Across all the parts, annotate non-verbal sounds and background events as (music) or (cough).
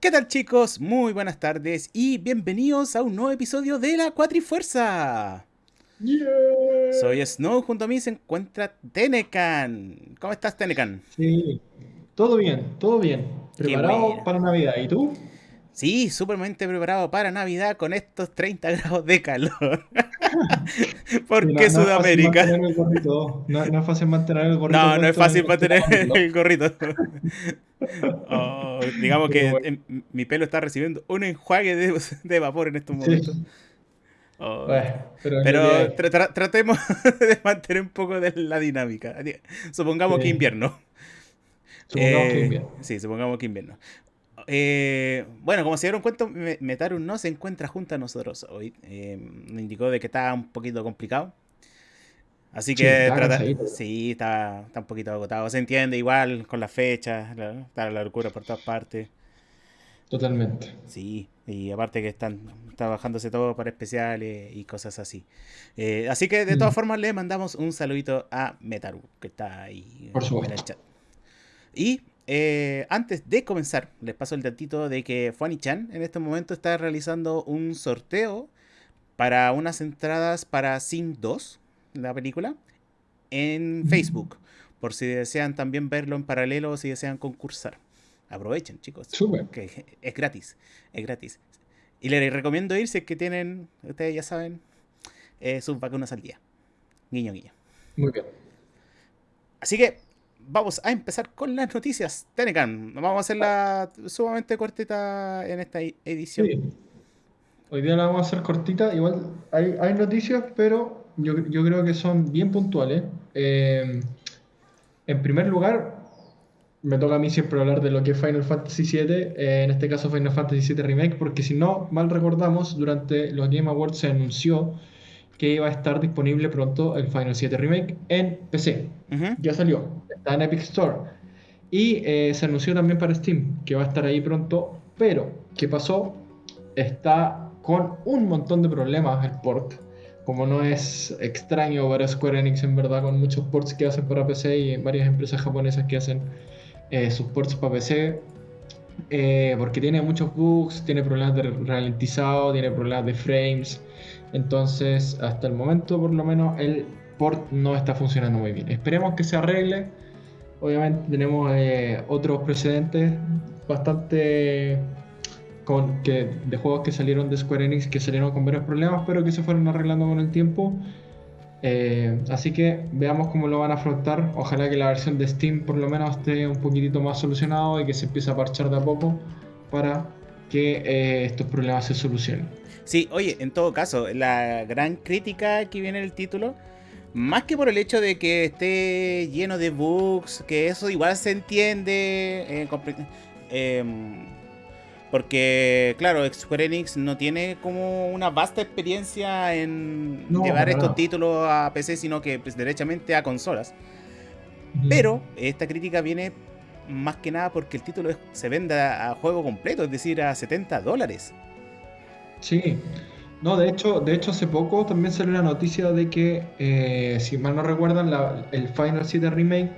¿Qué tal chicos? Muy buenas tardes y bienvenidos a un nuevo episodio de la Cuatrifuerza. Yeah. Soy Snow, junto a mí se encuentra Tenecan. ¿Cómo estás Tenecan? Sí, todo bien, todo bien. Preparado para Navidad. ¿Y tú? Sí, supermente preparado para Navidad con estos 30 (laughs) grados de calor. (laughs) ¿Por no- qué no Sudamérica? No, no es fácil mantener el gorrito. No, no es fácil en mantener el gorrito. (laughs) Oh, digamos que bueno. mi pelo está recibiendo un enjuague de, de vapor en estos momentos. Sí. Oh. Bueno, pero, que tra- tra- tratemos (laughs) de mantener un poco de la dinámica. Supongamos Sí. que invierno. Supongamos que Eh, invierno. Sí, supongamos que invierno. Eh, bueno, como se dieron cuenta, Me- Metaru no se encuentra junto a nosotros hoy. Eh, me indicó de que estaba un poquito complicado. Así Sí, que estaba trata- cansadito. sí, está, está un poquito agotado. Se entiende igual con las fechas, está la locura por todas partes. Totalmente. Sí, y aparte que están trabajándose todo para especiales y cosas así. Eh, así que de todas Mm. formas le mandamos un saludito a Metaru, que está ahí Por en el chat. Y eh, antes de comenzar, les paso el datito de que Fuani-chan en este momento está realizando un sorteo para unas entradas para Sing 2, la película, en. Facebook, por si desean también verlo en paralelo o si desean concursar. Aprovechen, chicos Súper. que es gratis, es gratis. Y les recomiendo ir si es que tienen, ustedes ya saben, eh, sus vacunas al día. Guiño, guiño. Muy bien. Así que vamos a empezar con las noticias. Tenecan, vamos a hacerla sumamente cortita en esta e- edición. Sí. Hoy día la vamos a hacer cortita. Igual hay, hay noticias, pero yo, yo creo que son bien puntuales. Eh, en primer lugar, me toca a mí siempre hablar de lo que es Final Fantasy VII, eh, en este caso Final Fantasy VII Remake, porque si no mal recordamos, durante los Game Awards se anunció que iba a estar disponible pronto el Final 7 Remake en PC. Ujú. Ya salió, está en Epic Store. Y eh, se anunció también para Steam, que va a estar ahí pronto. Pero, ¿qué pasó? Está con un montón de problemas el port. Como no es extraño para Square Enix en verdad, con muchos ports que hacen para PC y varias empresas japonesas que hacen eh, sus ports para PC. eh, porque tiene muchos bugs, tiene problemas de ralentizado, tiene problemas de frames. Entonces, hasta el momento, por lo menos, el port no está funcionando muy bien. Esperemos que se arregle. Obviamente, tenemos eh, otros precedentes bastante que, de juegos que salieron de Square Enix que salieron con varios problemas, pero que se fueron arreglando con el tiempo. Eh, así que veamos cómo lo van a afrontar. Ojalá que la versión de Steam por lo menos esté un poquitito más solucionado y que se empiece a parchar de a poco para que eh, estos problemas se solucionen. Sí, oye, en todo caso, la gran crítica que viene en el título, más que por el hecho de que esté lleno de bugs, que eso igual se entiende, eh, em, porque claro, Square Enix no tiene como una vasta experiencia en No, llevar estos títulos a PC, sino que pues, derechamente a consolas. Pero esta crítica viene más que nada porque el título se vende a, a juego completo, es decir, a 70 dólares. Sí, no, de hecho, de hecho hace poco también salió la noticia de que, eh, si mal no recuerdan, la- el Final 7 Remake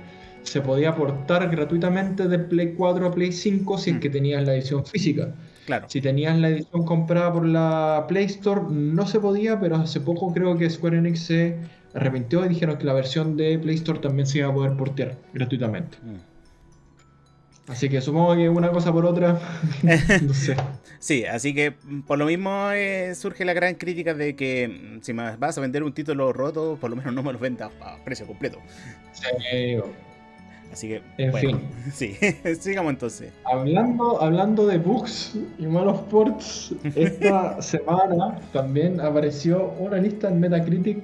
se podía portar gratuitamente de Play 4 a Play 5 si es Mm. que tenías la edición física. Claro. Si tenías la edición comprada por la Play Store, no se podía, pero hace poco creo que Square Enix se arrepintió y dijeron que la versión de Play Store también se iba a poder portear gratuitamente. Mm. Así que supongo que una cosa por otra, (laughs) no sé. (laughs) Sí, así que mm, por lo mismo eh, surge la gran crítica de que mm, si me vas a vender un título roto, por lo menos no me lo vendas a precio completo. Sí, Así que, En bueno, fin. (laughs) sí, (laughs) sigamos entonces. Hablando, hablando de bugs y malos ports, (laughs) esta semana también apareció una lista en Metacritic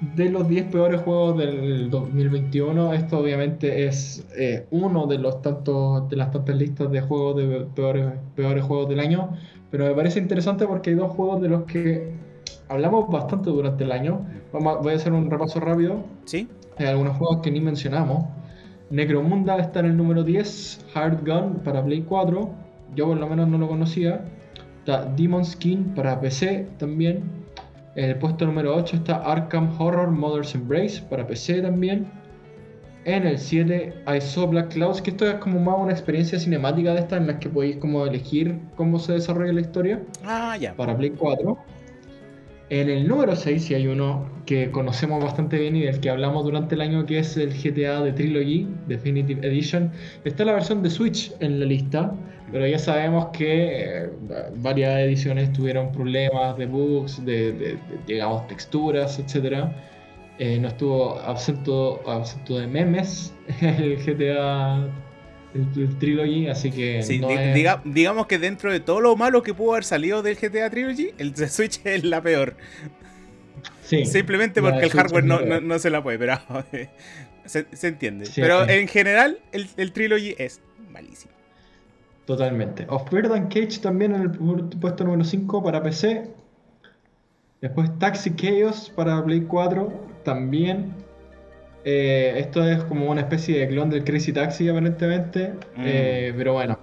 de los 10 peores juegos del 2021. Esto obviamente es eh, uno de los tantos de las tantas listas de juegos de peores, peores juegos del año, pero me parece interesante porque hay dos juegos de los que hablamos bastante durante el año. Vamos a- voy a hacer un repaso rápido. ¿Sí? Hay algunos juegos que ni mencionamos. Necromunda está en el número 10, Hard Gun para Play 4, yo por lo menos no lo conocía. Está Demon Skin para PC también. En el puesto número 8 está Arkham Horror Mother's Embrace para PC también. En el 7 hay So Black Clouds, que esto es como más una experiencia cinemática de estas en las que podéis como elegir cómo se desarrolla la historia. Ah, ya. Para Play 4. En el número 6, si hay uno que conocemos bastante bien y del que hablamos durante el año, que es el GTA de Trilogy Definitive Edition, está la versión de Switch en la lista, pero ya sabemos que eh, varias ediciones tuvieron problemas de bugs, de, de, digamos, texturas, etc. Eh, no estuvo absento, absento de memes (laughs) el GTA el, Trilogy, así que. digamos que dentro de todo lo malo que pudo haber salido del GTA Trilogy, el de Switch (laughs) es la peor. Sí, Simplemente porque el hardware no, se la puede, pero (laughs) se, entiende. pero en general, el, el, Trilogy es malísimo. Totalmente. Of Bird and Cage también en el puesto número 5 para PC. Después Taxi Chaos para Play 4 también. Eh, esto es como una especie de clon del Crazy Taxi, aparentemente. Mm. Eh, pero bueno.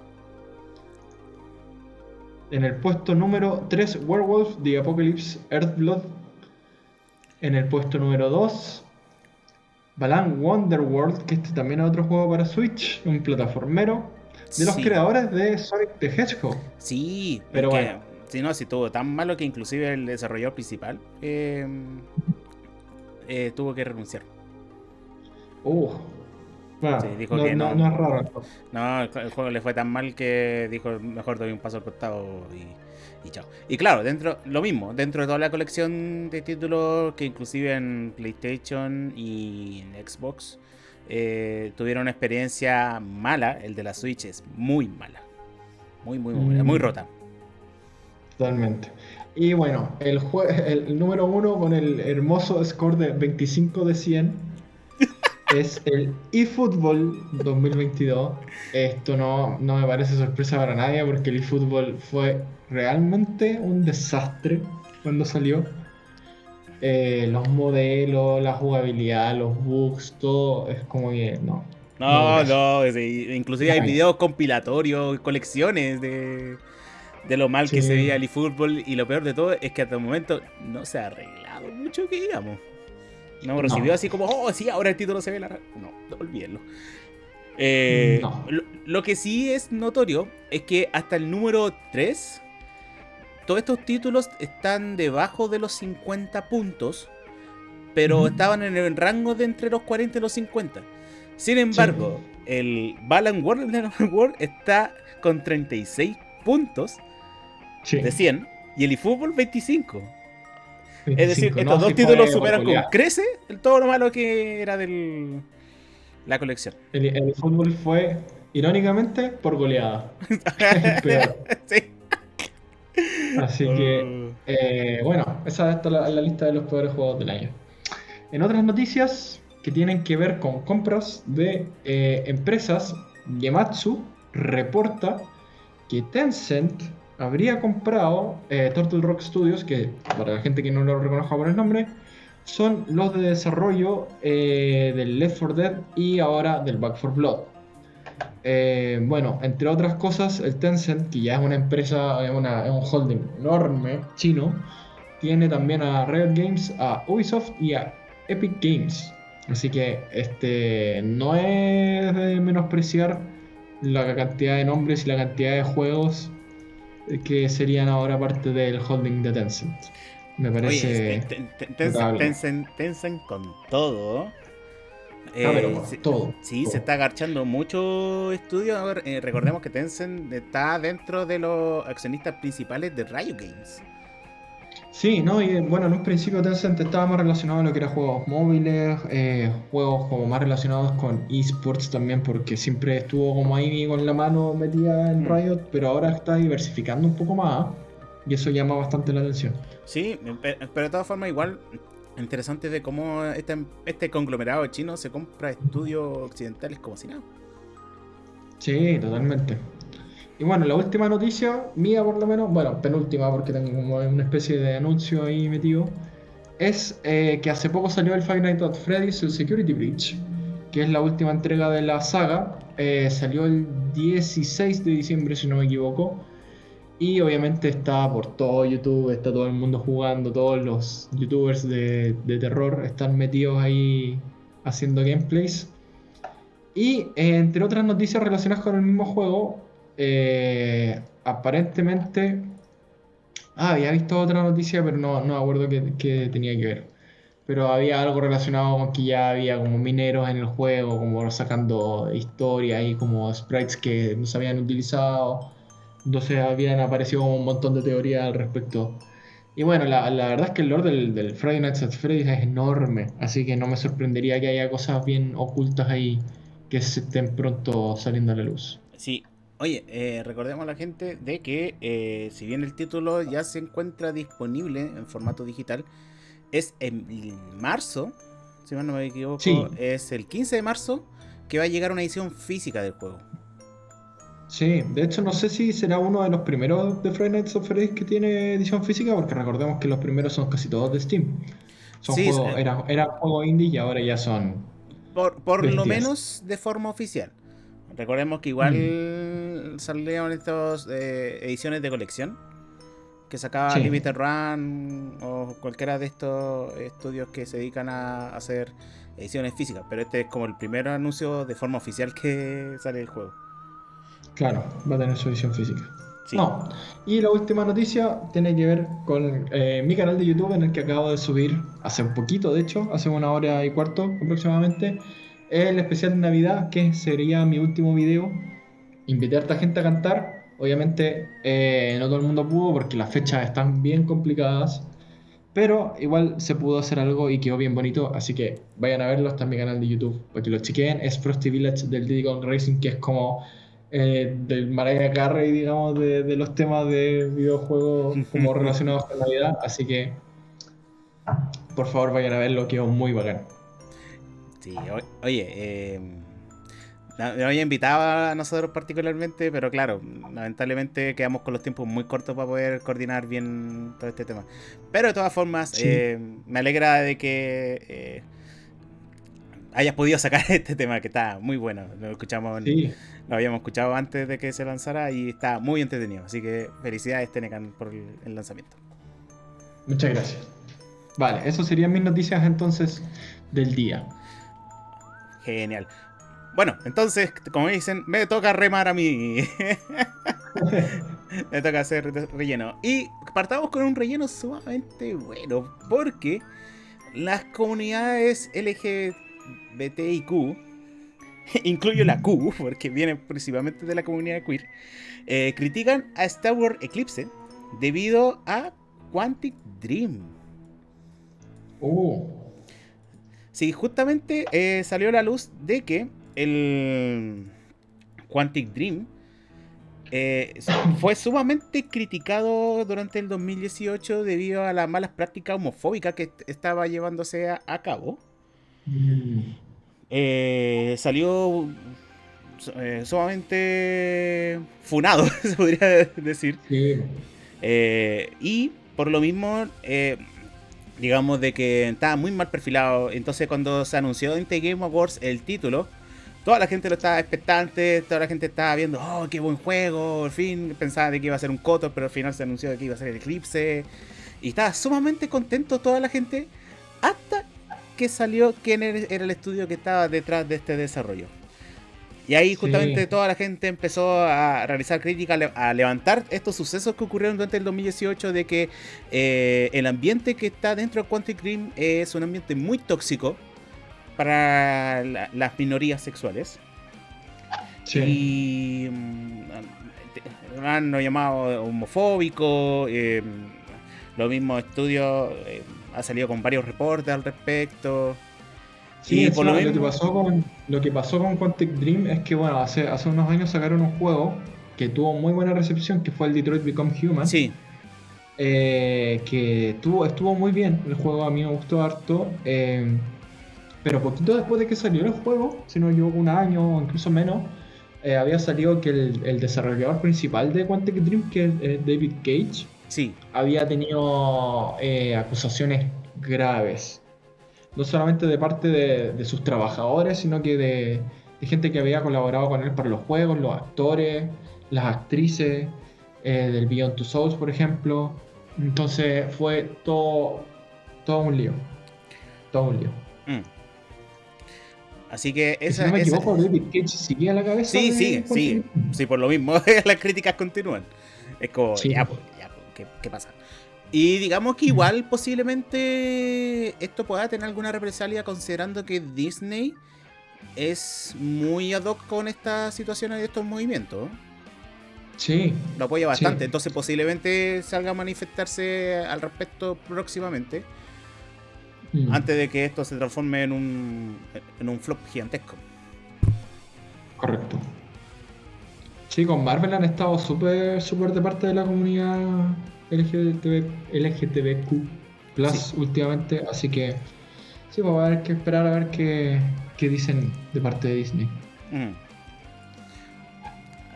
En el puesto número 3, Werewolf, The Apocalypse, Earthblood. En el puesto número 2, Balan Wonderworld, que este también es otro juego para Switch, un plataformero. De los creadores de Sonic the Hedgehog. Sí, pero bueno. Si no, si tuvo tan malo que inclusive el desarrollador principal eh, tuvo que renunciar. Uh. dijo no, que no, no, es raro. No, el juego le fue tan mal que dijo mejor doy un paso al costado y, chao. Y claro, dentro, lo mismo, dentro de toda la colección de títulos que inclusive en PlayStation y en Xbox eh, tuvieron una experiencia mala, el de la Switch es muy mala. Muy, muy, muy, muy mm. rota. Totalmente. Y bueno, el, el número uno con el hermoso score de 25 de 100 (laughs) es el eFootball 2022. Esto no, no me parece sorpresa para nadie porque el eFootball fue realmente un desastre cuando salió. Eh, los modelos, la jugabilidad, los bugs, todo es como que no. No, no, inclusive hay videos compilatorios, colecciones de, de lo mal que se veía el eFootball y lo peor de todo es que hasta el momento no se ha arreglado mucho que digamos. No recibió así como, oh, sí, ahora el título se ve la. No, olvídenlo. Eh, lo, que sí es notorio es que hasta el número 3, todos estos títulos están debajo de los 50 puntos, pero estaban en el rango de entre los 40 y los 50. Sin embargo, el Balan World, World está con 36 puntos de 100 y el eFootball 25 es decir, estos dos títulos superan con crece todo lo malo que era de la colección. El, fútbol fue, irónicamente, por goleada. (laughs) (laughs) sí. Así que, oh. eh, bueno, esa es la, la lista de los peores juegos del año. En otras noticias que tienen que ver con compras de eh, empresas, Gematsu reporta que Tencent habría comprado eh, Turtle Rock Studios, que para la gente que no lo reconozca por el nombre, son los de desarrollo eh, del Left 4 Dead y ahora del Back 4 Blood. Eh, bueno, entre otras cosas, el Tencent, que ya es una empresa, es, un holding enorme chino, tiene también a Riot Games, a Ubisoft y a Epic Games. Así que este no es de menospreciar la cantidad de nombres y la cantidad de juegos que serían ahora parte del holding de Tencent. Me parece. Tencent, con todo. Ah, eh, todo. Sí, se está agachando mucho estudio. Eh, recordemos que Tencent está dentro de los accionistas principales de Riot Games. Sí, no, y bueno, en un principio Tencent estaba más relacionado a lo que era juegos móviles, eh, juegos como más relacionados con esports también, porque siempre estuvo como ahí con la mano metida en mm. Riot, pero ahora está diversificando un poco más y eso llama bastante la atención. Sí, pero de todas formas igual interesante de cómo este, este conglomerado chino se compra estudios occidentales como si nada. Sí, totalmente. Y bueno, la última noticia, mía por lo menos, bueno, penúltima porque tengo como una especie de anuncio ahí metido, es eh, que hace poco salió el Five Nights at Freddy's, Security Breach, que es la última entrega de la saga. Eh, salió el 16 de diciembre, si no me equivoco. Y obviamente está por todo YouTube, está todo el mundo jugando, todos los youtubers de, terror están metidos ahí haciendo gameplays. Y entre otras noticias relacionadas con el mismo juego, aparentemente... Ah, había visto otra noticia, pero no, no me acuerdo qué tenía que ver pero había algo relacionado con que ya había como mineros en el juego, como sacando historias y como sprites que no se habían utilizado. Entonces habían aparecido como un montón de teorías al respecto. Y bueno, la, la verdad es que el lore del, del, Friday Nights at Freddy's es enorme, así que no me sorprendería que haya cosas bien ocultas ahí que se estén pronto saliendo a la luz. Sí, Oye, eh, recordemos a la gente de que eh, si bien el título ya se encuentra disponible en formato digital, es en marzo, si no me equivoco, es el 15 de marzo que va a llegar una edición física del juego. Sí, de hecho no sé si será uno de los primeros de Friday Nights of Freddy's que tiene edición física, porque recordemos que los primeros son casi todos de Steam. Son juegos, era, era juego indie y ahora ya son. Por, lo menos de forma oficial. Recordemos que igual mm. salieron estas eh, ediciones de colección que sacaba Limited Run o cualquiera de estos estudios que se dedican a hacer ediciones físicas, pero este es como el primer anuncio de forma oficial que sale el juego. Claro, va a tener su edición física. No. Y la última noticia tiene que ver con eh, mi canal de YouTube en el que acabo de subir hace un poquito, de hecho, hace una hora y cuarto aproximadamente, el especial de Navidad, que sería mi último video. Invité a esta gente a cantar Obviamente eh, no todo el mundo pudo porque las fechas están bien complicadas, pero igual se pudo hacer algo y quedó bien bonito, así que vayan a verlo, está en mi canal de YouTube, para que lo chequen. Es Frosty Village del Diddy Kong Racing, que es como eh, del Mariah Carey, digamos, de, de, los temas de videojuegos como relacionados con Navidad, así que por favor vayan a verlo, quedó muy bacán. Sí, oye, eh había invitado a nosotros particularmente, pero claro, lamentablemente quedamos con los tiempos muy cortos para poder coordinar bien todo este tema. Pero de todas formas, eh, me alegra de que eh, hayas podido sacar (laughs) este tema que está muy bueno. Lo escuchamos, lo habíamos escuchado antes de que se lanzara y está muy entretenido. Así que felicidades Tenecan por el lanzamiento. Muchas gracias. Vale, eso serían mis noticias entonces del día. Genial. Bueno, entonces, como dicen, me toca remar a mí. (laughs) me toca hacer relleno. Y partamos con un relleno sumamente bueno, porque las comunidades LGBTIQ, (laughs) incluyo la Q, porque viene principalmente de la comunidad queer, eh, critican a Star Wars Eclipse debido a Quantic Dream. Oh. Sí, justamente eh, salió a la luz de que el Quantic Dream eh, (laughs) fue sumamente criticado durante el 2018 debido a las malas prácticas homofóbicas que estaba llevándose a, cabo. Eh, salió eh, sumamente funado, (laughs) se podría decir. y por lo mismo, digamos de que estaba muy mal perfilado. Entonces cuando se anunció en The Game Awards el título, toda la gente lo estaba expectante, toda la gente estaba viendo, oh, qué buen juego, al fin pensaba de que iba a ser un Kotor, pero al final se anunció de que iba a ser el Eclipse. Y estaba sumamente contento toda la gente hasta que salió quién era el estudio que estaba detrás de este desarrollo. Y ahí justamente toda la gente empezó a realizar críticas, a levantar estos sucesos que ocurrieron durante el 2018 de que eh, el ambiente que está dentro de Quantic Dream es un ambiente muy tóxico, para las minorías sexuales. Sí. Y mm, han llamado homofóbico. Eh, los mismos estudios eh, ha salido con varios reportes al respecto. Sí, por lo, que pasó con, lo que pasó con Quantic Dream es que bueno, hace, hace unos años sacaron un juego que tuvo muy buena recepción, que fue el Detroit Become Human. Sí. Eh, que tuvo, estuvo muy bien. El juego a mí me gustó harto. Eh, pero poquito después de que salió el juego, si no llevo un año o incluso menos, eh, había salido que el, desarrollador principal de Quantic Dream, que es David Cage, sí. había tenido eh, acusaciones graves. No solamente de parte de, sus trabajadores, sino que de, gente que había colaborado con él para los juegos, los actores, las actrices eh, del Beyond Two Souls, por ejemplo. Entonces fue todo, todo un lío. Todo un lío. Mm. Así que esa, si no me equivoco, David Cage sigue a la cabeza. Sí, sigue, sigue. Sí, por lo mismo, (laughs) las críticas continúan. Es como, ya, pues, ya, pues, ¿qué, pasa? Y digamos que igual posiblemente esto pueda tener alguna represalia considerando que Disney es muy ad hoc con estas situaciones y estos movimientos. Sí. Lo apoya bastante, entonces posiblemente salga a manifestarse al respecto próximamente. Mm. Antes de que esto se transforme en un, en un flop gigantesco. Correcto. Sí, con Marvel han estado súper súper de parte de la comunidad LGTB, LGTBQ Plus últimamente, así que sí, vamos a ver que esperar a ver qué, qué dicen de parte de Disney. Mm.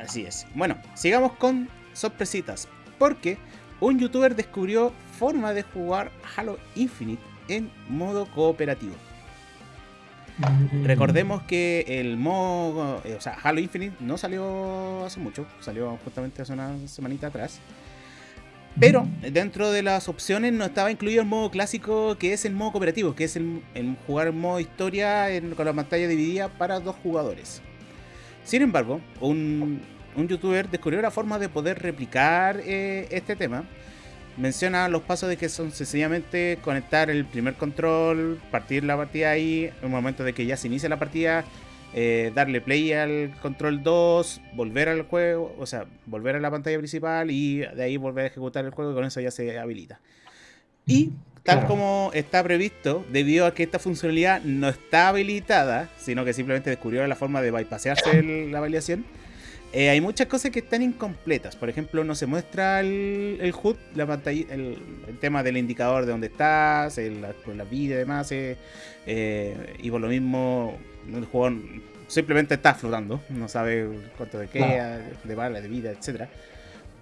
Así es. Bueno, sigamos con sorpresitas, porque un youtuber descubrió forma de jugar Halo Infinite en modo cooperativo. Mm. Recordemos que el modo, eh, o sea, Halo Infinite no salió hace mucho, salió justamente hace una semanita atrás. Pero dentro de las opciones no estaba incluido el modo clásico que es el modo cooperativo, que es el, jugar en modo historia con la pantalla dividida para dos jugadores. Sin embargo, un, youtuber descubrió la forma de poder replicar eh, este tema menciona los pasos de que son sencillamente conectar el primer control, partir la partida ahí, en un momento de que ya se inicia la partida, eh, darle play al control 2, volver al juego, o sea, volver a la pantalla principal y de ahí volver a ejecutar el juego y con eso ya se habilita. Y tal como está previsto, debido a que esta funcionalidad no está habilitada, sino que simplemente descubrió la forma de bypassarse (coughs) la validación, eh, hay muchas cosas que están incompletas. Por ejemplo, no se muestra el, el HUD, la pantalla, el, tema del indicador de dónde estás, la, la, vida y demás. Eh, eh, y por lo mismo, el jugador simplemente está flotando, no sabe cuánto de queda, de bala, de vida, etcétera.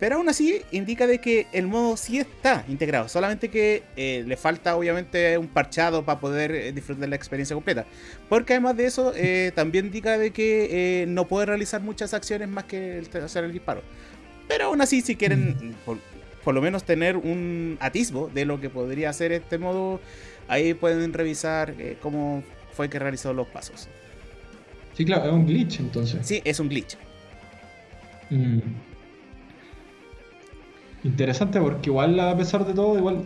Pero aún así indica de que el modo sí está integrado, solamente que eh, le falta obviamente un parchado para poder eh, disfrutar de la experiencia completa. Porque además de eso, eh, también indica de que no puede realizar muchas acciones más que hacer el disparo. Pero aún así, si quieren mm. por, lo menos tener un atisbo de lo que podría hacer este modo, ahí pueden revisar cómo fue que realizó los pasos. Sí, claro, es un glitch entonces. Sí, es un glitch. Mm. Interesante porque igual a pesar de todo, igual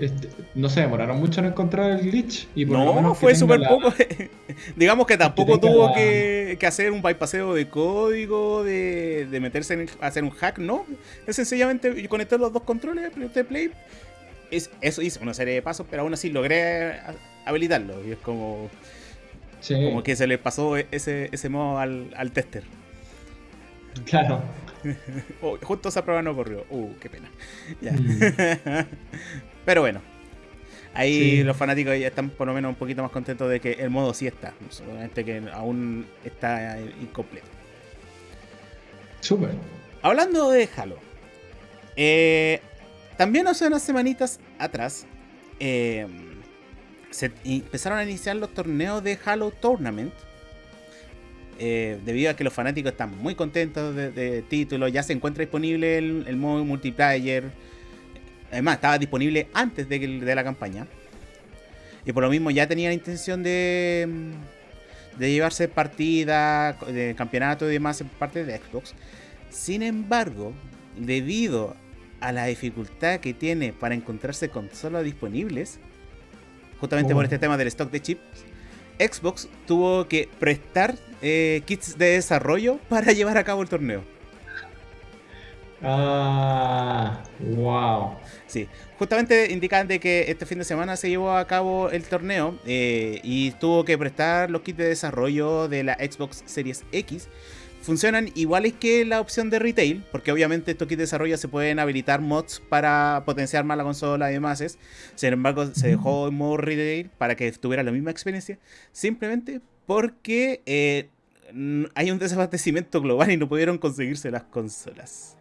este, no se demoraron mucho en encontrar el glitch. Y no, fue súper poco. (laughs) (laughs) Digamos que tampoco tuvo que, hacer un bypasseo de código, de, meterse en hacer un hack, no. Es sencillamente conectar los dos controles, de play. Es, eso hizo una serie de pasos, pero aún así logré habilitarlo. Y es como, como que se le pasó ese, ese modo al, al tester. Claro. (laughs) Oh, justo esa prueba no ocurrió. Uh, qué pena. Mm. (laughs) Pero bueno. Ahí los fanáticos ya están por lo menos un poquito más contentos de que el modo sí está. Solamente que aún está incompleto. Súper. Hablando de Halo. Eh, también hace unas semanitas atrás. Eh, se empezaron a iniciar los torneos de Halo Tournament eh, debido a que los fanáticos están muy contentos de, título, ya se encuentra disponible el, modo multiplayer. Además, estaba disponible antes de, de, la campaña. Y por lo mismo ya tenía la intención de, de llevarse partida, de campeonato y demás en parte de Xbox. Sin embargo, debido a la dificultad que tiene para encontrarse consolas disponibles, justamente por oh. este tema del stock de chips, Xbox tuvo que prestar eh, kits de desarrollo (laughs) para llevar a cabo el torneo. Ah, wow. Sí, justamente indican de que este fin de semana se llevó a cabo el torneo eh, y tuvo que prestar los kits de desarrollo de la Xbox Series X funcionan iguales que la opción de retail, porque obviamente estos kits de desarrollo se pueden habilitar mods para potenciar más la consola y demás. Sin embargo, se dejó en modo retail para que tuviera la misma experiencia, simplemente porque eh, hay un desabastecimiento global y no pudieron conseguirse las consolas.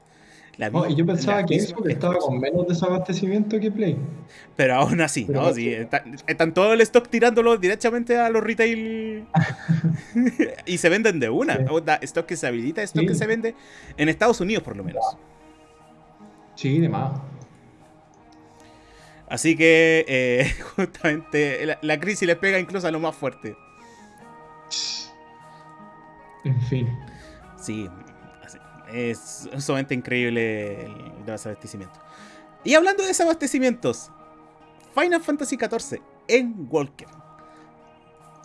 Oh, y yo pensaba que eso estaba con menos desabastecimiento que Play. Pero aún así, ¿no? Sí, están todo el stock tirándolo directamente a los retail. (laughs) y se venden de una. Stock que se habilita, stock que se vende en Estados Unidos, por lo menos. Sí, de más. Así que, eh, (laughs) justamente, la, crisis les pega incluso a lo más fuerte. En fin. Sí, es sumamente increíble el desabastecimiento. Y hablando de desabastecimientos, Final Fantasy XIV en Walker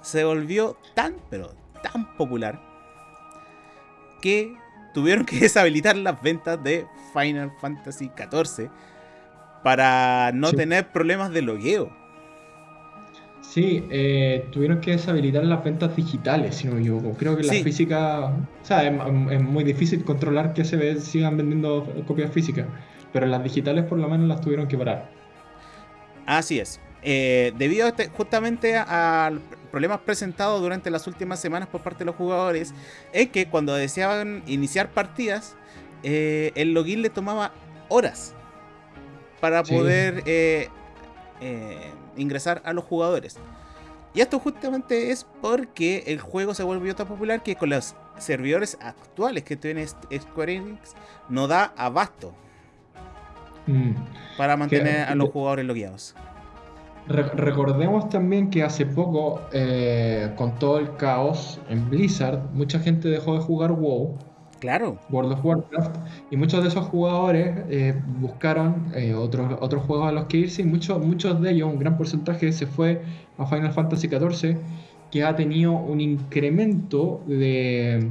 se volvió tan, pero tan popular que tuvieron que (laughs) deshabilitar las ventas de Final Fantasy XIV para no tener problemas de logueo. Sí, eh, tuvieron que deshabilitar las ventas digitales, si no me equivoco. Creo que la física, o sea, es, muy difícil controlar que se ve, sigan vendiendo copias físicas, pero las digitales por lo menos las tuvieron que parar. Así es. Eh, debido este, justamente a, problemas presentados durante las últimas semanas por parte de los jugadores, es que cuando deseaban iniciar partidas, eh, el login le tomaba horas para poder eh, ingresar a los jugadores. Y esto justamente es porque el juego se volvió tan popular que con los servidores actuales que tiene Square Enix no da abasto mm. para mantener a los jugadores logueados recordemos también que hace poco, eh, con todo el caos en Blizzard, mucha gente dejó de jugar WoW. Claro. World of Warcraft. Y muchos de esos jugadores eh, buscaron eh, otros, otros juegos a los que irse. Y muchos, muchos de ellos, un gran porcentaje, se fue a Final Fantasy XIV, que ha tenido un incremento de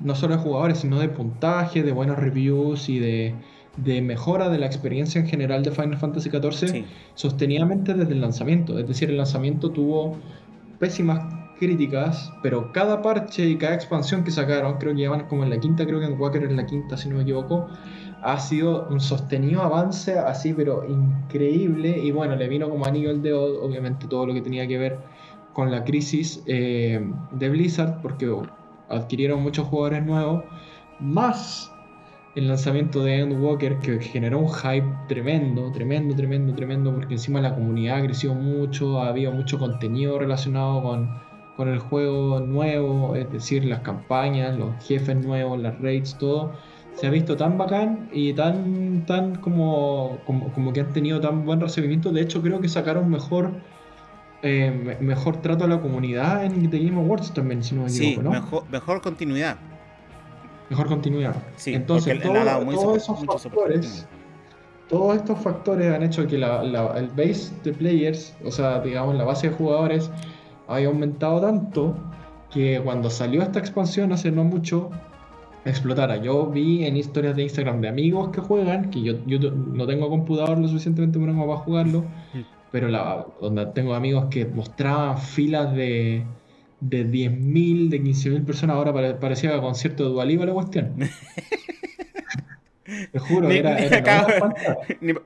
no solo de jugadores, sino de puntaje, de buenos reviews y de, de mejora de la experiencia en general de Final Fantasy XIV sostenidamente desde el lanzamiento. Es decir, el lanzamiento tuvo pésimas críticas, pero cada parche y cada expansión que sacaron, creo que llevan como en la quinta, creo que en Walker en la quinta, si no me equivoco, ha sido un sostenido avance así, pero increíble. Y bueno, le vino como anillo el dedo, obviamente, todo lo que tenía que ver con la crisis eh, de Blizzard, porque adquirieron muchos jugadores nuevos, más el lanzamiento de Endwalker que generó un hype tremendo, tremendo, tremendo, tremendo, porque encima la comunidad creció mucho, había mucho contenido relacionado con, el juego nuevo, es decir, las campañas, los jefes nuevos, las raids, todo. Se ha visto tan bacán y tan, tan como, como, que han tenido tan buen recibimiento. De hecho, creo que sacaron mejor eh, mejor trato a la comunidad en The Game Awards también, si no me equivoco, ¿no? Mejor, mejor continuidad mejor continuidad. Entonces, todos esos factores, todos estos factores han hecho que la, el base de players, o sea, digamos, la base de jugadores, haya aumentado tanto que cuando salió esta expansión hace no mucho, explotara. Yo vi en historias de Instagram de amigos que juegan, que yo, yo no tengo computador lo suficientemente bueno para jugarlo, pero la, donde tengo amigos que mostraban filas de de 10.000, de 15.000 personas, ahora parecía concierto de Dualiba la cuestión. (laughs) Te juro, ni, era,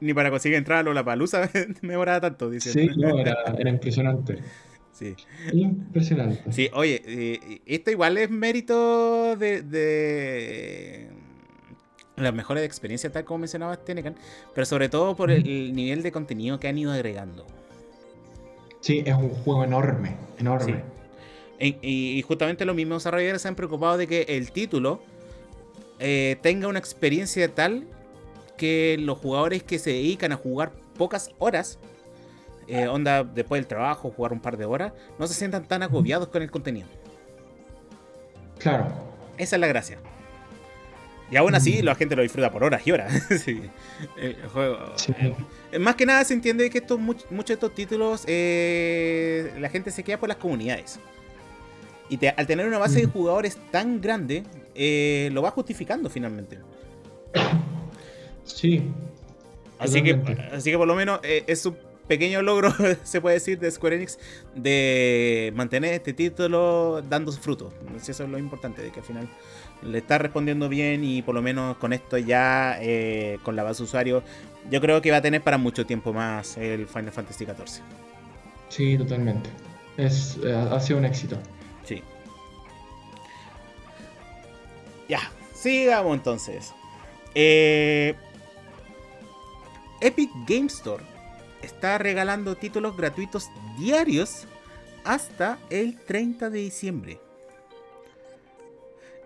ni, (laughs) para conseguir entrar a la palusa (laughs) me demoraba tanto. Sí, no, era, impresionante. Sí. Impresionante. Sí, oye, eh, esto igual es mérito de, de las mejores experiencias, tal como mencionaba Tenecan, pero sobre todo por el, nivel de contenido que han ido agregando. Sí, es un juego enorme, enorme y justamente los mismos desarrolladores se han preocupado de que el título eh, tenga una experiencia tal que los jugadores que se dedican a jugar pocas horas, eh, onda después del trabajo, jugar un par de horas, no se sientan tan agobiados con el contenido. Claro. Esa es la gracia. Y aún así, la gente lo disfruta por horas y horas. (laughs) El juego. Eh, más que nada se entiende que estos, muchos de estos títulos la gente se queda por las comunidades. Y al tener una base de jugadores tan grande, eh, lo va justificando finalmente. Sí. Así que, así que por lo menos eh, es un pequeño logro, (laughs) se puede decir, de Square Enix de mantener este título dando su fruto. Eso es lo importante, de que al final le está respondiendo bien y por lo menos con esto ya, eh, con la base de usuarios, yo creo que va a tener para mucho tiempo más el Final Fantasy XIV. Sí, totalmente. Es, ha sido un éxito. Sí. Ya, sigamos entonces. Eh, Epic Game Store está regalando títulos gratuitos diarios hasta el 30 de diciembre.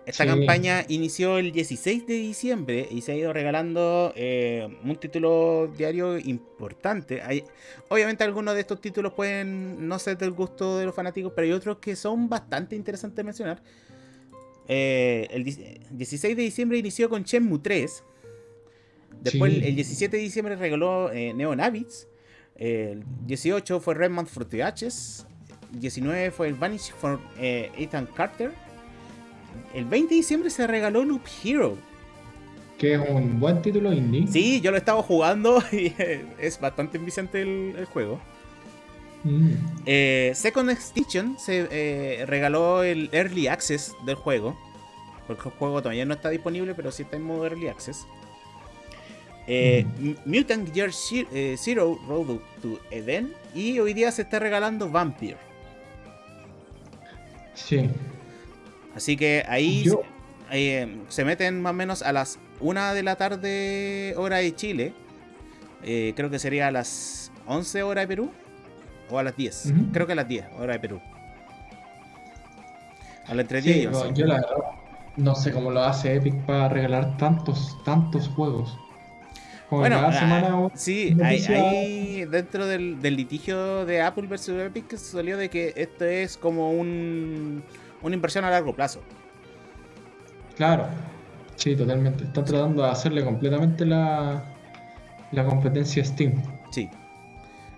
esta Sí. campaña inició el 16 de diciembre y se ha ido regalando eh, un título diario importante. Hay, obviamente algunos de estos títulos pueden no ser del gusto de los fanáticos, pero hay otros que son bastante interesantes de mencionar. Eh, el di- 16 de diciembre inició con Shenmue 3. Después Sí. el 17 de diciembre regaló eh, Neon Abyss. El 18 fue Redmond for the. El 19 fue el Vanish for eh, Ethan Carter. El 20 de diciembre se regaló Loop Hero. Que es un buen título indie. Sí, yo lo estaba jugando (laughs) y es bastante enviciante el, el juego. Mm. Eh, Second Extinction se eh, regaló el Early Access del juego. Porque el juego todavía no está disponible, pero sí está en modo Early Access. Eh, Mutant Year eh, Zero Road to Eden. Y hoy día se está regalando Vampire. Sí. Así que ahí Yo- eh, se meten más o menos a las 1 de la tarde, hora de Chile. Eh, creo que sería a las 11 hora de Perú. O a las 10. Ujú. Creo que a las 10, hora de Perú. A las entre 10 Sí, y no, 11. yo la verdad no sé cómo lo hace Epic para regalar tantos, tantos juegos. Como Bueno, cada ah, semana sí, hay, hay dentro del, del litigio de Apple versus Epic salió de que esto es como un, una inversión a largo plazo. Claro, sí, totalmente. Están tratando de hacerle completamente la, la competencia Steam. Sí.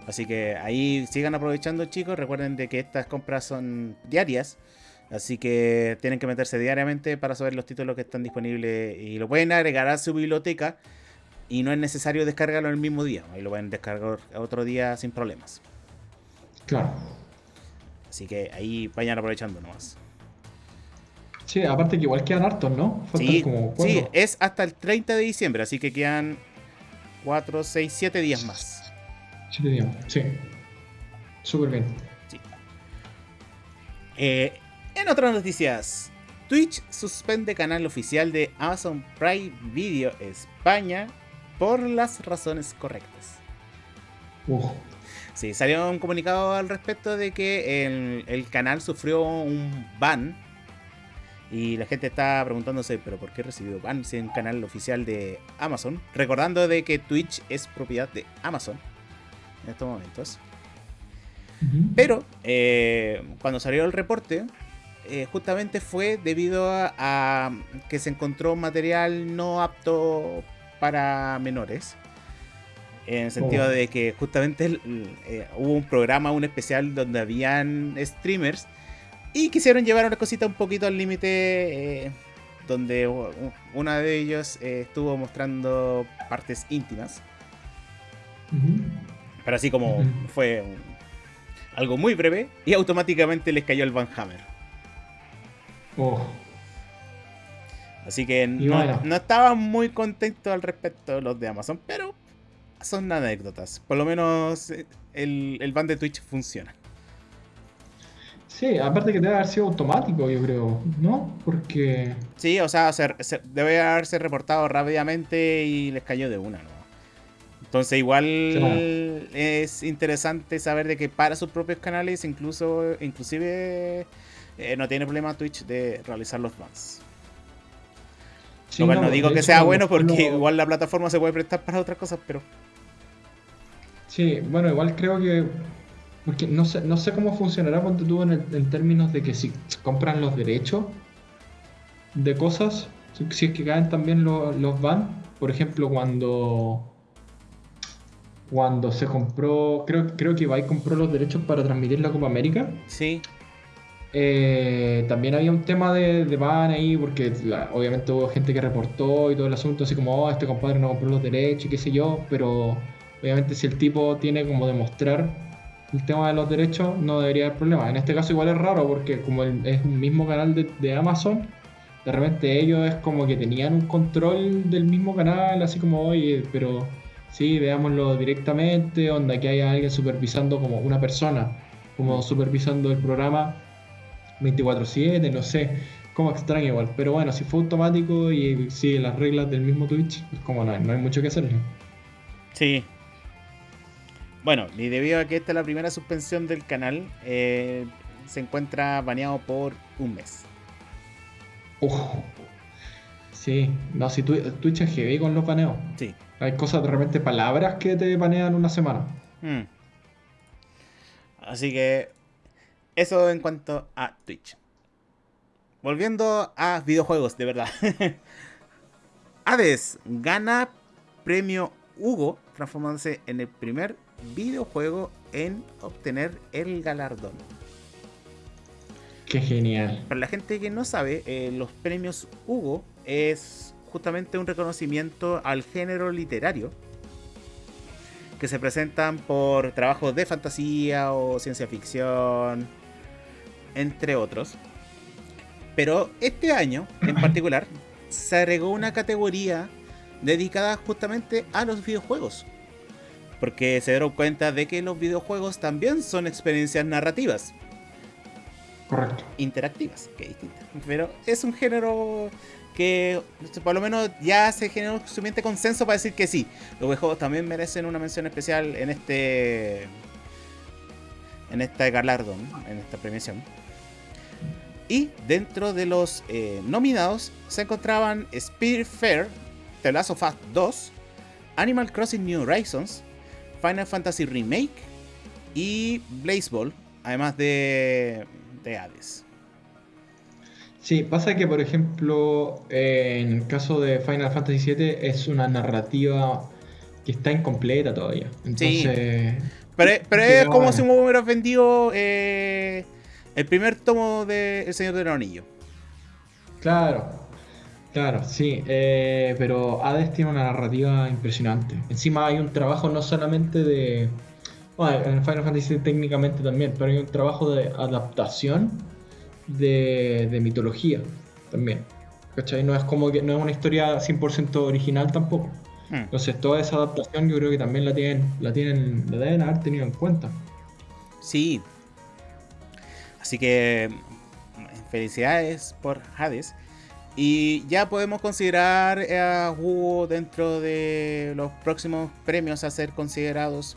Así que ahí sigan aprovechando, chicos. Recuerden de que estas compras son diarias. Así que tienen que meterse diariamente para saber los títulos que están disponibles. Y lo pueden agregar a su biblioteca. Y no es necesario descargarlo el mismo día. Ahí lo pueden descargar otro día sin problemas. Claro. Así que ahí vayan aprovechando nomás. Sí, aparte que igual quedan hartos, ¿no? Faltan Sí, como sí, es hasta el 30 de diciembre. Así que quedan 4, 6, 7 días más. Siete días. Sí. Súper bien. Eh, en otras noticias, Twitch suspende canal oficial de Amazon Prime Video España por las razones correctas. Uf. Sí, salió un comunicado al respecto de que el, el canal sufrió un ban. Y la gente está preguntándose, ¿pero por qué recibió ban si es un canal oficial de Amazon? Recordando de que Twitch es propiedad de Amazon en estos momentos. Pero eh, cuando salió el reporte, eh, justamente fue debido a, a que se encontró material no apto para menores. En el sentido Oh. de que justamente eh, hubo un programa, un especial donde habían streamers y quisieron llevar una cosita un poquito al límite. eh, donde u- u- uno de ellos eh, estuvo mostrando partes íntimas. Pero así como fue un- algo muy breve y automáticamente les cayó el Van Hammer. Oh. Así que no, bueno. no estaban muy contentos al respecto los de Amazon, pero son anécdotas. Por lo menos eh, el, el ban de Twitch funciona. Sí, aparte que debe haber sido automático, yo creo, ¿no? Porque. Sí, o sea, se- se- debe haberse reportado rápidamente y les cayó de una, ¿no? Entonces igual es interesante saber de que para sus propios canales, incluso, inclusive eh, no tiene problema Twitch de realizar los bans. Sí, no, digo que hecho, sea bueno porque lo- igual la plataforma se puede prestar para otras cosas, pero Sí, bueno, igual creo que. Porque no sé, no sé cómo funcionará cuando tú en, el- en términos de que si compran los derechos de cosas, si, si es que caen también lo- los van. Por ejemplo, cuando. Cuando se compró. Creo, creo que Ibai compró los derechos para transmitir la Copa América. sí, Eh, también había un tema de, de ahí, porque obviamente hubo gente que reportó y todo el asunto, así como, oh, este compadre no compró los derechos y qué sé yo, pero obviamente si el tipo tiene como demostrar el tema de los derechos, no debería haber problema. En este caso igual es raro, porque como es un mismo canal de, de Amazon, de repente ellos es como que tenían un control del mismo canal, así como, oye, pero sí, veámoslo directamente, onda que haya alguien supervisando como una persona, como supervisando el programa 24/7, no sé, como extraño igual. Pero bueno, si fue automático y sigue las reglas del mismo Twitch, es como no, hay- no hay mucho que hacerle. sí. Bueno, y debido a que esta es la primera suspensión del canal, eh, se encuentra baneado por un mes. Sí, no, si Twitch es heavy con los baneos. Sí. Hay cosas de repente, palabras que te banean una semana. Mm. Así que eso en cuanto a Twitch. Volviendo a videojuegos, de verdad. (laughs) Hades gana premio Hugo, transformándose en el primer videojuego en obtener el galardón. Qué genial. Para la gente que no sabe, eh, los premios Hugo es justamente un reconocimiento al género literario que se presentan por trabajos de fantasía o ciencia ficción, entre otros. Pero este año, en (clears throat) particular, se agregó una categoría dedicada justamente a los videojuegos. Porque se dieron cuenta de que los videojuegos también son experiencias narrativas. Correcto. interactivas, que es distinta. Pero es un género que por lo menos ya se generó suficiente consenso para decir que sí. Los videojuegos también merecen una mención especial en este en este galardón, en esta premiación. Y dentro de los eh, nominados se encontraban Spirit Fair, The Last of Us 2, Animal Crossing New Horizons, Final Fantasy Remake y Ball además de de Hades. Sí, pasa que por ejemplo en el caso de Final Fantasy VII es una narrativa que está incompleta todavía. Entonces, Pero, es como si me hubieras vendido eh, el primer tomo de El Señor del Anillo. Claro, claro, sí. Eh, pero Hades tiene una narrativa impresionante. Encima hay un trabajo no solamente de bueno, en Final Fantasy técnicamente también, pero hay un trabajo de adaptación de, mitología también. ¿Cachai? No es como que no es una historia 100% original tampoco. Hmm. Entonces toda esa adaptación yo creo que también la tienen, la tienen, la deben haber tenido en cuenta. Sí. Así que felicidades por Hades. Y ya podemos considerar a Hugo dentro de los próximos premios a ser considerados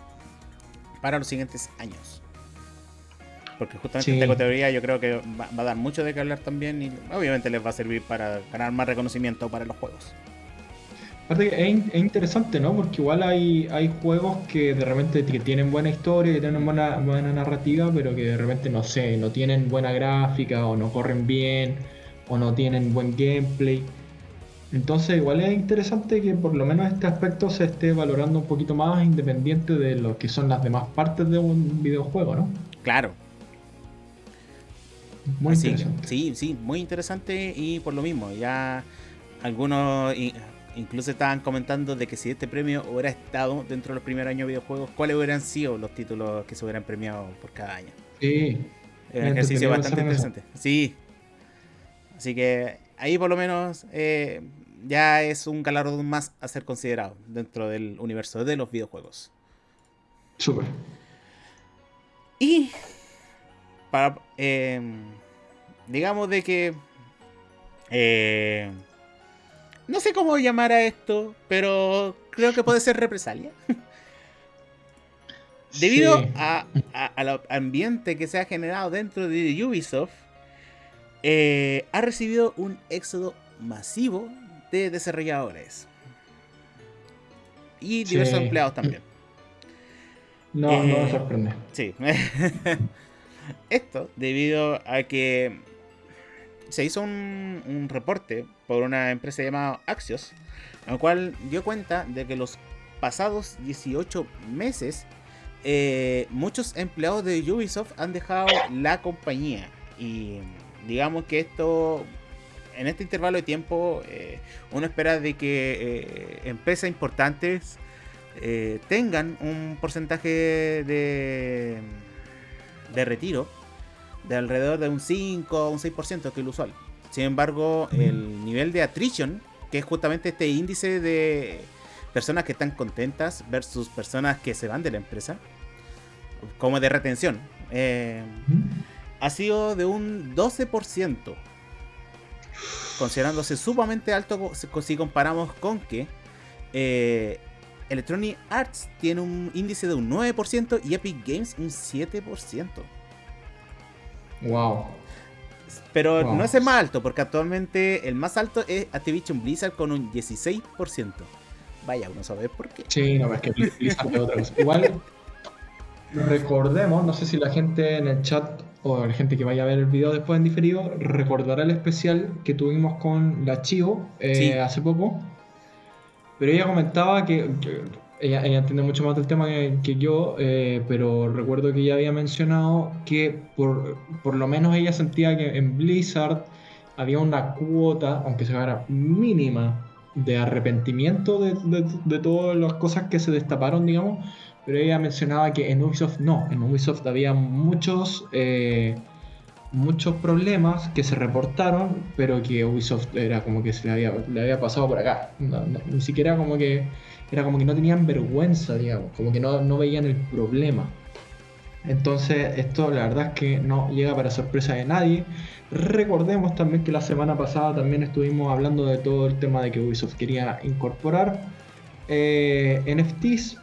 para los siguientes años. Porque justamente esta categoría yo creo que va, a dar mucho de qué hablar también y obviamente les va a servir para ganar más reconocimiento para los juegos. Aparte es, interesante, ¿no? Porque igual hay, hay juegos que de repente tienen buena historia, que tienen buena, buena narrativa, pero que de repente, no sé, no tienen buena gráfica o no corren bien o no tienen buen gameplay. Entonces igual es interesante que por lo menos este aspecto se esté valorando un poquito más independiente de lo que son las demás partes de un videojuego, ¿no? Claro. Muy interesante. sí, sí, muy interesante y por lo mismo, ya algunos incluso estaban comentando de que si este premio hubiera estado dentro de los primeros años de videojuegos, ¿cuáles hubieran sido los títulos que se hubieran premiado por cada año? Sí. Es un ejercicio bastante interesante. Sí. Así que ahí por lo menos eh, ya es un galardón más a ser considerado dentro del universo de los videojuegos. Súper. Y para em, digamos de que eh, no sé cómo llamar a esto, pero creo que puede ser represalia. (laughs) Debido al ambiente que se ha generado dentro de Ubisoft, eh, ha recibido un éxodo masivo de desarrolladores. Y diversos empleados también. (clears throat) No, no me eh, sorprende. Sí. (laughs) Esto debido a que se hizo un, reporte por una empresa llamada Axios, en el cual dio cuenta de que los pasados 18 meses eh, muchos empleados de Ubisoft han dejado la compañía. Y digamos que esto en este intervalo de tiempo eh, uno espera de que eh, empresas importantes tengan un porcentaje de, de retiro de alrededor de un 5 o un 6%, que es lo usual. Sin embargo, el nivel de attrition, que es justamente este índice de personas que están contentas versus personas que se van de la empresa, como de retención, ha sido de un 12% considerándose sumamente alto si comparamos con que eh, Electronic Arts tiene un índice de un 9% y Epic Games un 7%. Wow. Pero Wow. no es el más alto, porque actualmente el más alto es Activision Blizzard con un 16%. Vaya, uno sabe por qué. Sí, no, es que Blizzard es otra cosa. Igual, recordemos, no sé si la gente en el chat o la gente que vaya a ver el video después en diferido, recordará el especial que tuvimos con la Chivo eh, Sí. hace poco. Pero ella comentaba que, que ella, ella entiende mucho más del tema que, yo, eh, pero recuerdo que ella había mencionado que por, por lo menos ella sentía que en Blizzard había una cuota, aunque sea mínima, de arrepentimiento de, de- de todas las cosas que se destaparon, digamos. Pero ella mencionaba que en Ubisoft no, en Ubisoft había muchos, eh, muchos problemas que se reportaron, pero que Ubisoft era como que se le había, le había pasado por acá. Ni siquiera como que era como que no tenían vergüenza, digamos, como que no, no veían el problema. Entonces, esto la verdad es que no llega para sorpresa de nadie. Recordemos también que la semana pasada también estuvimos hablando de todo el tema de que Ubisoft quería incorporar eh, NFTs,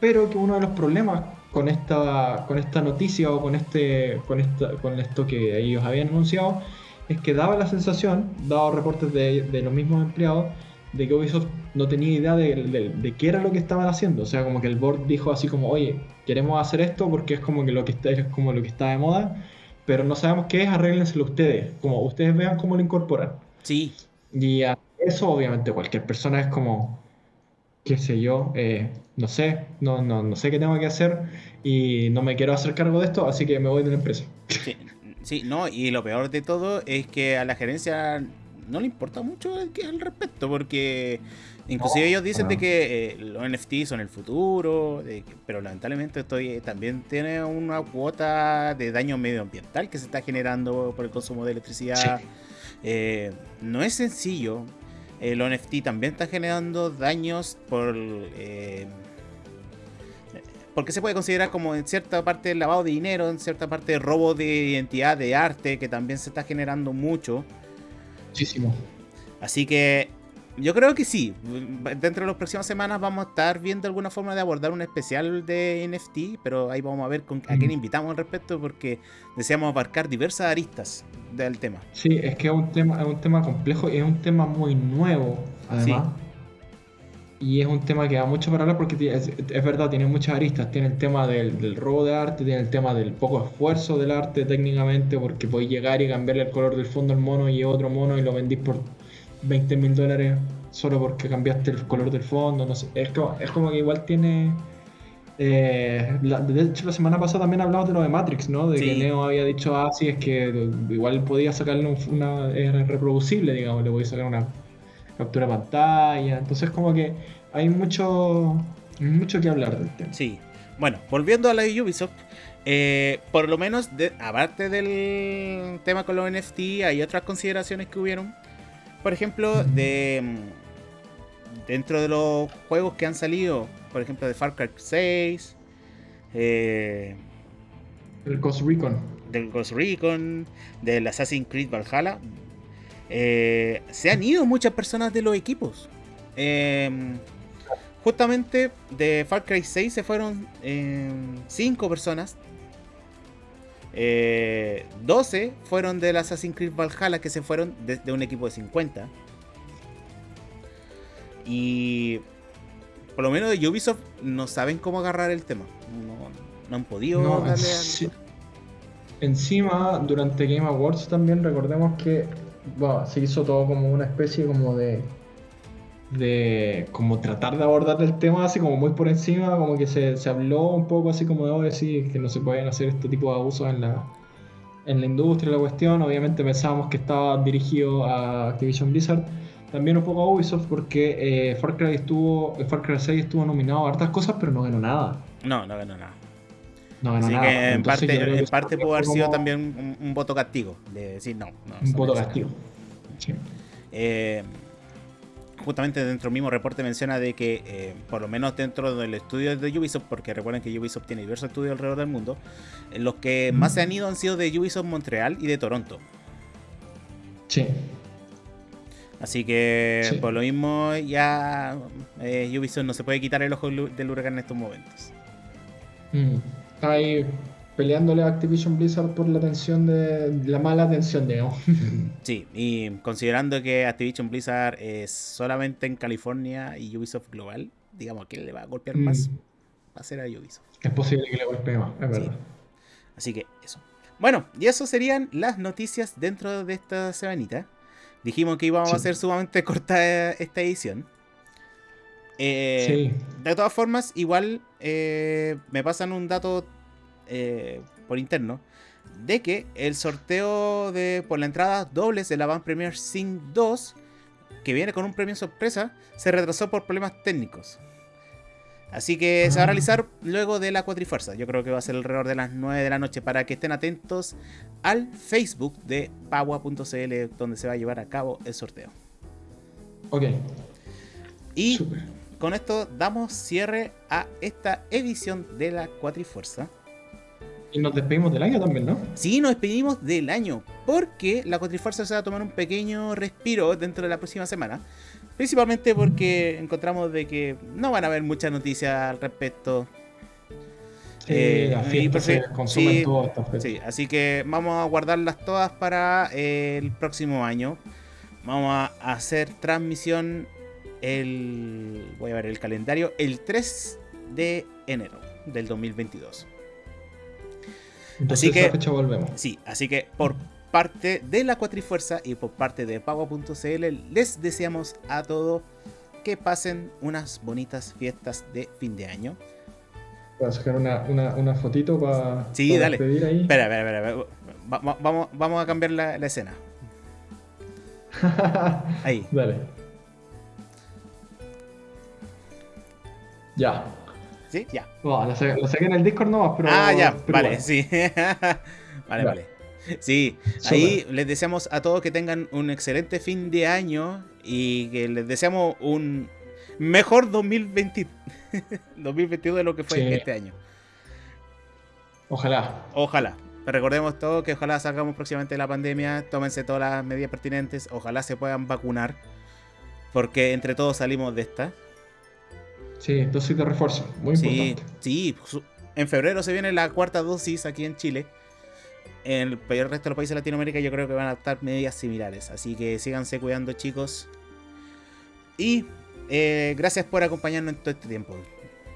pero que uno de los problemas con esta, con esta noticia o con, este, con, esta, con esto que ellos habían anunciado es que daba la sensación, dado reportes de, de los mismos empleados, de que Ubisoft no tenía idea de, de- de qué era lo que estaban haciendo. O sea, como que el board dijo así como, oye, queremos hacer esto porque es como que lo que está, es como lo que está de moda, pero no sabemos qué es, arréglenselo ustedes. Como ustedes vean cómo lo incorporan. Sí, Y a eso obviamente cualquier persona es como, qué sé yo, eh, no sé, no, no, no sé qué tengo que hacer y no me quiero hacer cargo de esto, así que me voy de la empresa. sí, sí, no, y lo peor de todo es que a la gerencia no le importa mucho el respecto, porque inclusive No, ellos dicen de que eh, los NFT son el futuro, de que- pero lamentablemente esto eh, también tiene una cuota de daño medioambiental que se está generando por el consumo de electricidad. Sí. Eh, no es sencillo. El NFT también está generando daños por. eh, porque se puede considerar como en cierta parte lavado de dinero, en cierta parte robo de identidad de arte, que también se está generando mucho. Muchísimo. Así que yo creo que sí. Dentro de las próximas semanas vamos a estar viendo alguna forma de abordar un especial de NFT, pero ahí vamos a ver con, a quién Mm. invitamos al respecto, porque deseamos abarcar diversas aristas del tema. Sí, es que es un tema, es un tema complejo y es un tema muy nuevo, además. Y es un tema que da mucho para hablar porque es, es verdad, tiene muchas aristas. Tiene el tema del, del robo de arte, tiene el tema del poco esfuerzo del arte técnicamente, porque podéis llegar y cambiarle el color del fondo al mono y otro mono y lo vendís por 20 mil dólares solo porque cambiaste el color del fondo. No sé. Es, como, es como que igual tiene. eh, la- de hecho, la semana pasada también hablamos de lo de Matrix, ¿no? De que. Neo había dicho, ah, sí, es que igual podía sacarle un- una. Es reproducible, digamos, le podía sacar una captura pantalla. Entonces, como que hay mucho, mucho que hablar del tema. Sí. Bueno, volviendo a la de Ubisoft, eh, por lo menos, de- aparte del tema con los NFT, hay otras consideraciones que hubieron. Por ejemplo, de mm, dentro de los juegos que han salido, por ejemplo, de Far Cry 6, eh, El Ghost Recon. del Ghost Recon, del Assassin's Creed Valhalla, eh, se han ido muchas personas de los equipos. Eh, justamente de Far Cry 6 se fueron 5 personas. Eh, 12 fueron del Assassin's Creed Valhalla que se fueron de, de un equipo de 50. Y por lo menos de Ubisoft no saben cómo agarrar el tema. No, no han podido No, darle al- Encima, durante Game Awards también recordemos que bueno, se hizo todo como una especie como de de como tratar de abordar el tema así como muy por encima, como que se, se habló un poco así como de "Oye, sí, que no se pueden hacer este tipo de abusos en la en la industria la cuestión, obviamente pensábamos que estaba dirigido a Activision Blizzard, también un poco a Ubisoft porque eh, Far Cry estuvo Far Cry 6 estuvo nominado a hartas cosas, pero no ganó nada. No, no ganó nada. No ganó Así nada. que en Entonces, parte, en parte pudo haber sido como- también un, un voto castigo. De decir no. no Un voto castigo. Sí. Eh, justamente dentro del mismo reporte menciona de que eh, por lo menos dentro del estudio de Ubisoft, porque recuerden que Ubisoft tiene diversos estudios alrededor del mundo, eh, los que más se han ido han sido de Ubisoft Montreal y de Toronto. Sí. Así que Sí. por lo mismo ya eh, Ubisoft no se puede quitar el ojo del del huracán en estos momentos. Mm. Está ahí peleándole a Activision Blizzard por la atención de la mala atención, digamos. (laughs) Sí, y considerando que Activision Blizzard es solamente en California y Ubisoft global, digamos, que le va a golpear más? Mm. Va a ser a Ubisoft. Es posible que le golpee más, es verdad. Así que eso. Bueno, y eso serían las noticias dentro de esta semanita. Dijimos que íbamos Sí. a hacer sumamente (laughs) corta esta edición. Eh, Sí. De todas formas, igual eh, me pasan un dato eh, por interno de que el sorteo de por la entrada dobles de la Van Premier Sync 2, que viene con un premio sorpresa, se retrasó por problemas técnicos. Así que se va a Ah. realizar luego de la cuatrifuerza. Yo creo que va a ser alrededor de las 9 de la noche para que estén atentos al Facebook de Pagua.cl donde se va a llevar a cabo el sorteo. Ok, Y. con esto damos cierre a esta edición de la Cuatrifuerza. Y nos despedimos del año también, ¿no? Sí, nos despedimos del año, porque la Cuatrifuerza se va a tomar un pequeño respiro dentro de la próxima semana. Principalmente porque encontramos de que no van a haber muchas noticias al respecto. Sí, Eh, y se consumen sí, todas estas fechas. Sí, así que vamos a guardarlas todas para el próximo año. Vamos a hacer transmisión el. Voy a ver el calendario. El 3 de enero del 2022. Entonces, así que- esa fecha volvemos. Sí, así que por parte de la Cuatrifuerza y por parte de Pago.cl les deseamos a todos que pasen unas bonitas fiestas de fin de año. Voy a sacar una, una, una fotito para Sí, dale. despedir ahí. Espera, espera, espera. espera. Va- va- vamos, vamos a cambiar la, la escena. (laughs) Ahí. Dale. Ya. ¿Sí? Ya. No, lo, saqué, lo saqué en el Discord nomás, pero. ah, ya. pero Vale, sí. (laughs) vale, Ya. vale. Sí, ahí les deseamos a todos que tengan un excelente fin de año y que les deseamos un mejor 2020 2022 (laughs) de lo que fue Sí. este año. Ojalá. Ojalá. Recordemos todo que ojalá salgamos próximamente de la pandemia, tómense todas las medidas pertinentes, ojalá se puedan vacunar, porque entre todos salimos de esta. Sí, dosis de refuerzo. Muy Sí, importante. sí, su- en febrero se viene la cuarta dosis aquí en Chile. En el, el resto de los países de Latinoamérica yo creo que van a estar medidas similares, así que síganse cuidando chicos. Y eh, gracias por acompañarnos en todo este tiempo.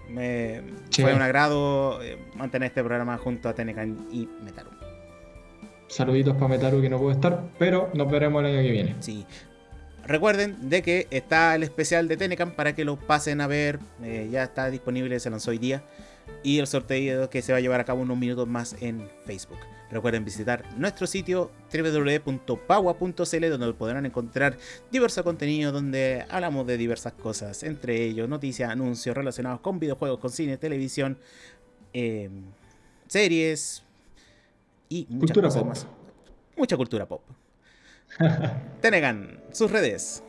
Me, Sí. Fue un agrado eh, mantener este programa junto a Tenecan y Metaru. Saluditos para Metaru que no puede estar, pero nos veremos el año que viene. Sí. Recuerden de que está el especial de Tenecan para que lo pasen a ver. eh, ya está disponible, se lanzó hoy día. Y el sorteo que se va a llevar a cabo unos minutos más en Facebook. Recuerden visitar nuestro sitio www.pagua.cl donde podrán encontrar diverso contenido donde hablamos de diversas cosas, entre ellos noticias, anuncios relacionados con videojuegos, con cine, televisión, eh, series y muchas Cultura cosas pop. más. Mucha cultura pop. (laughs) Tenegan, sus redes.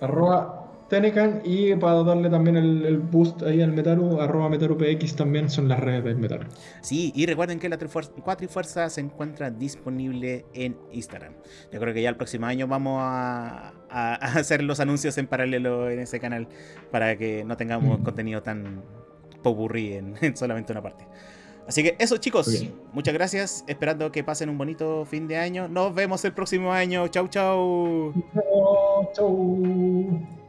Arroba Tenecan y para darle también el, el boost ahí al Metaru, arroba MetaruPX también son las redes del Metaru. Sí, y recuerden que la Trifuer- Cuatrifuerza se encuentra disponible en Instagram. Yo creo que ya el próximo año vamos a, a- a (laughs) hacer los anuncios en paralelo en ese canal para que no tengamos Mm. contenido tan popurrí en, en solamente una parte. Así que eso chicos, muchas gracias, esperando que pasen un bonito fin de año. Nos vemos el próximo año, chau chau. Chau, chau.